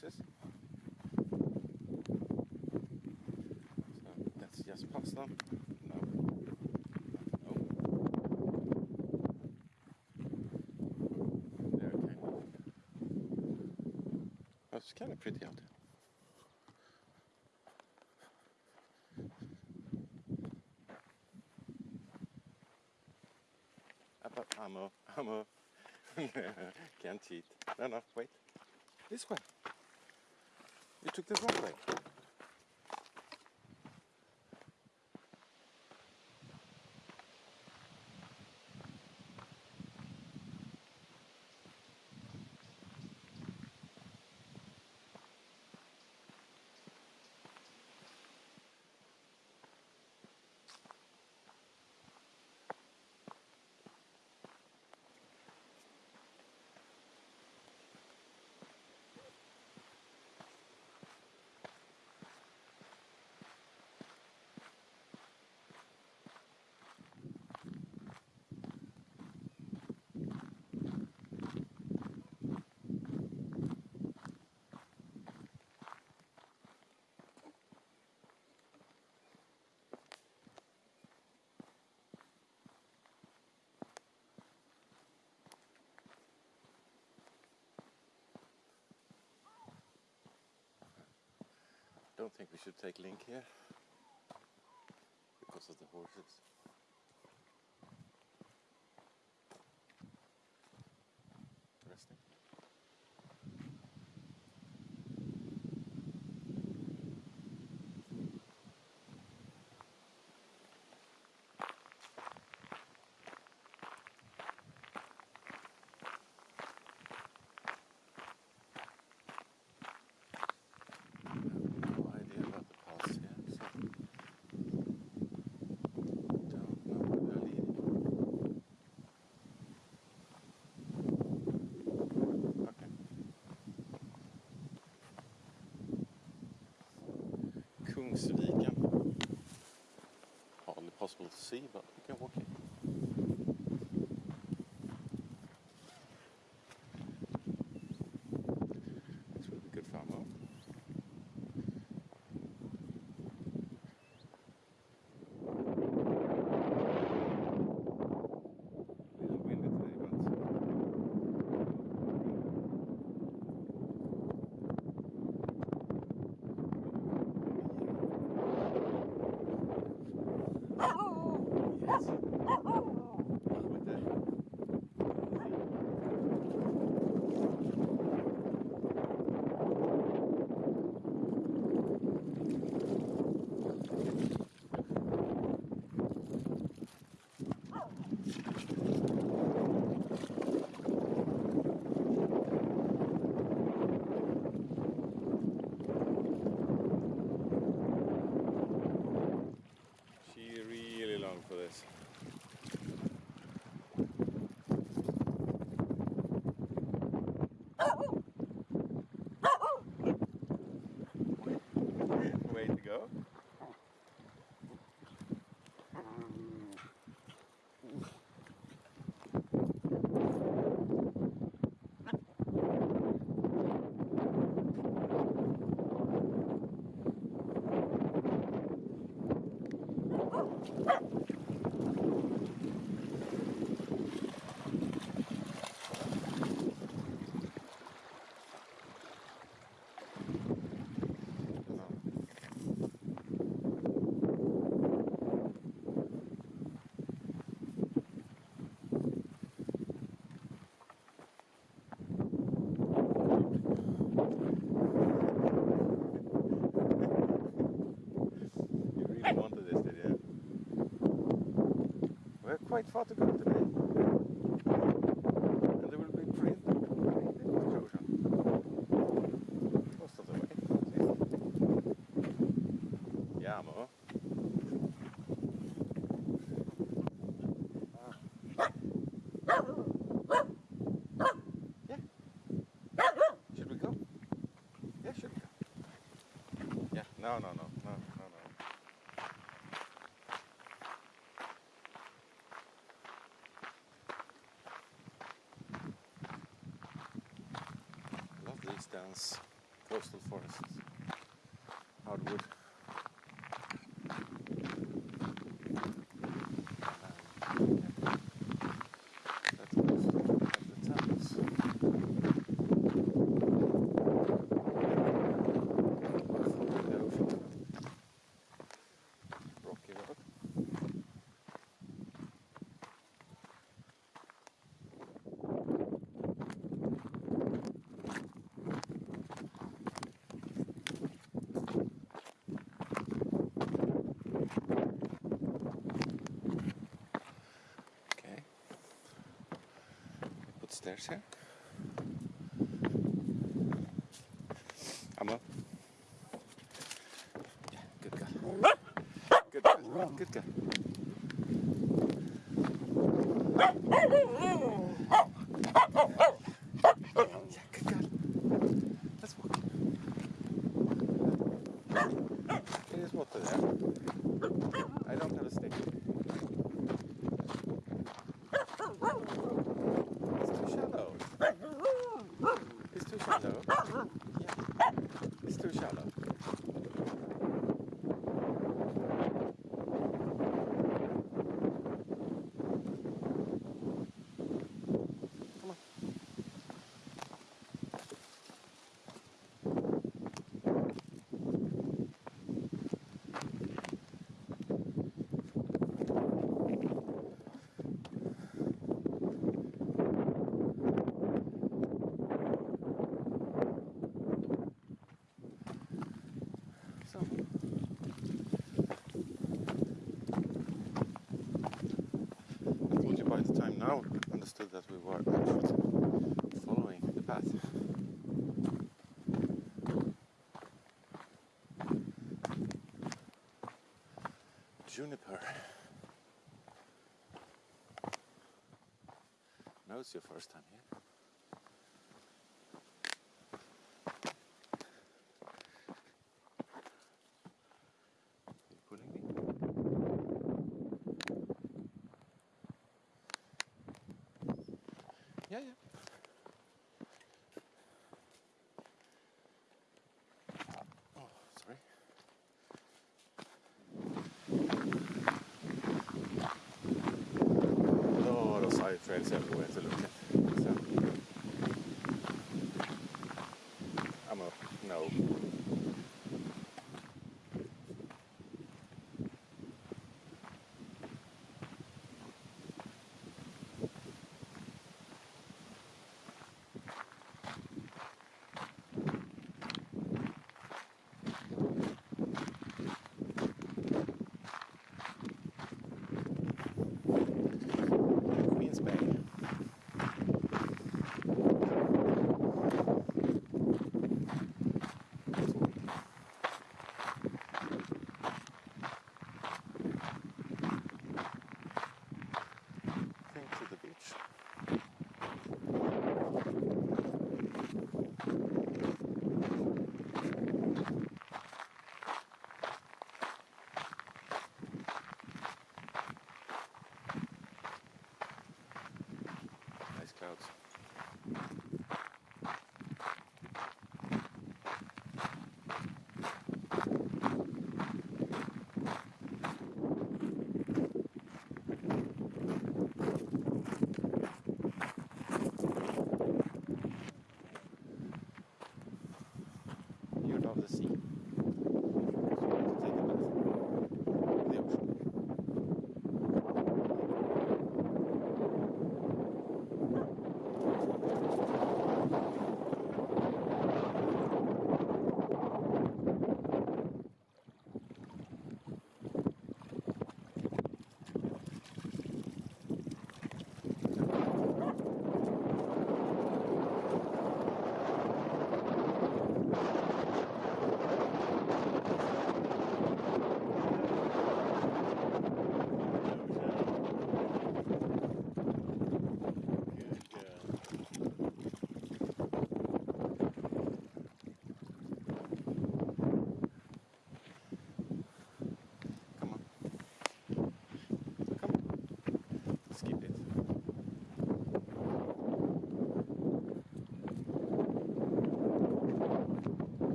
horses. So let's just pass them. No. No. They're. Oh, it's kind of pretty out ammo, ammo. Can't cheat. No, no, wait. This way. You took the wrong way. Don't think we should take Link here because of the horses. Resting. Kungsviken. Hardly possible to see, but we can walk in. For this. Way to go. You really wanted this, did you? We're quite far to go today. And there will be print erosion. Most of the way. Yeah, Mo. Yeah. Should we go? Yeah, should we go? Yeah, no, no, no, no. These coastal forests. Hardwood. Um, yeah. That's most of the temples. Following the ocean. Rocky Road. Okay. Put stairs here. Emma. Yeah, good girl. Good girl. Good girl. Yeah, good girl. Let's walk. It is there. Eh? I don't have a stick. Understood that we were actually following the path. Juniper. No, it's your first time here. Yeah, встречаются.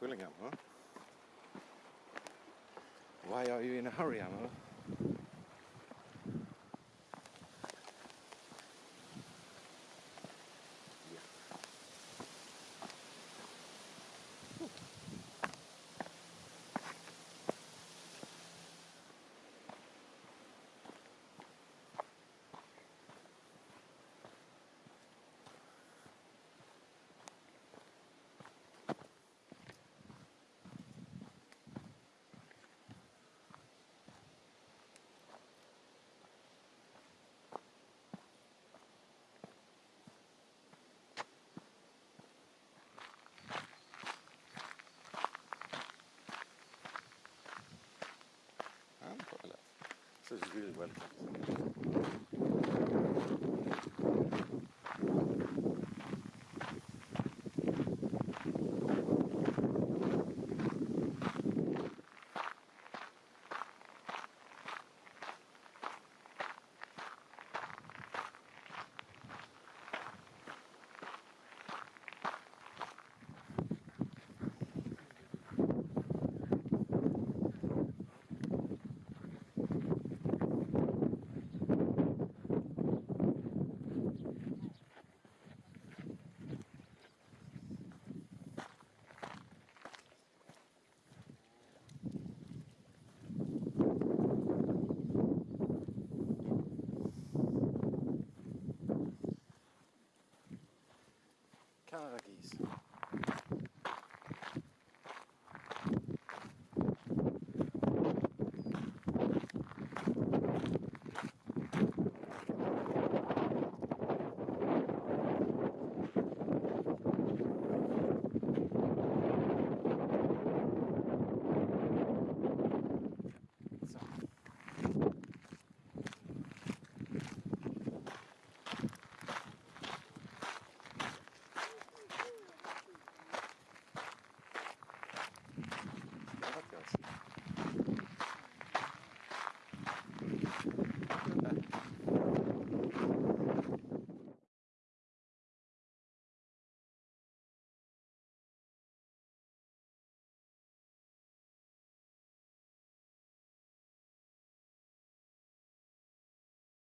Pulling, Ammo? Why are you in a hurry, Ammo? This is really well geese.